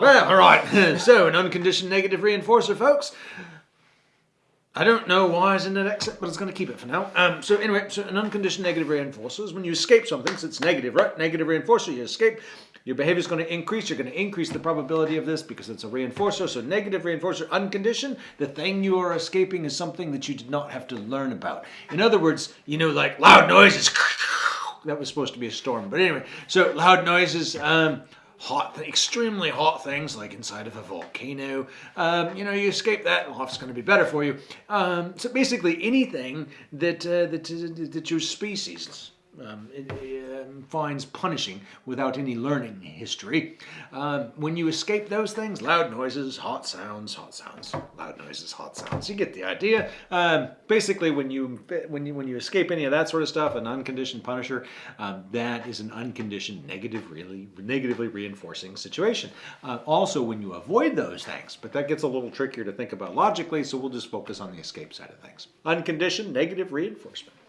Well, all right. so, an unconditioned negative reinforcer, folks. I don't know why it's in the next set, but it's going to keep it for now. Um, so anyway, so an unconditioned negative reinforcer is when you escape something, so it's negative, right? Negative reinforcer, you escape, your behavior is going to increase. You're going to increase the probability of this because it's a reinforcer. So negative reinforcer, unconditioned, the thing you are escaping is something that you did not have to learn about. In other words, you know, like loud noises. That was supposed to be a storm. But anyway, so loud noises, um, hot, extremely hot things like inside of a volcano. Um, you know, you escape that, life's going to be better for you. Um, so basically, anything that uh, that that your species um, um, finds punishing without any learning history. Um, when you escape those things, loud noises, hot sounds, hot sounds, loud noises, hot sounds. You get the idea. Um, basically, when you when you when you escape any of that sort of stuff, an unconditioned punisher, um, that is an unconditioned negative, really negatively reinforcing situation. Uh, also, when you avoid those things, but that gets a little trickier to think about logically, so we'll just focus on the escape side of things. Unconditioned negative reinforcement.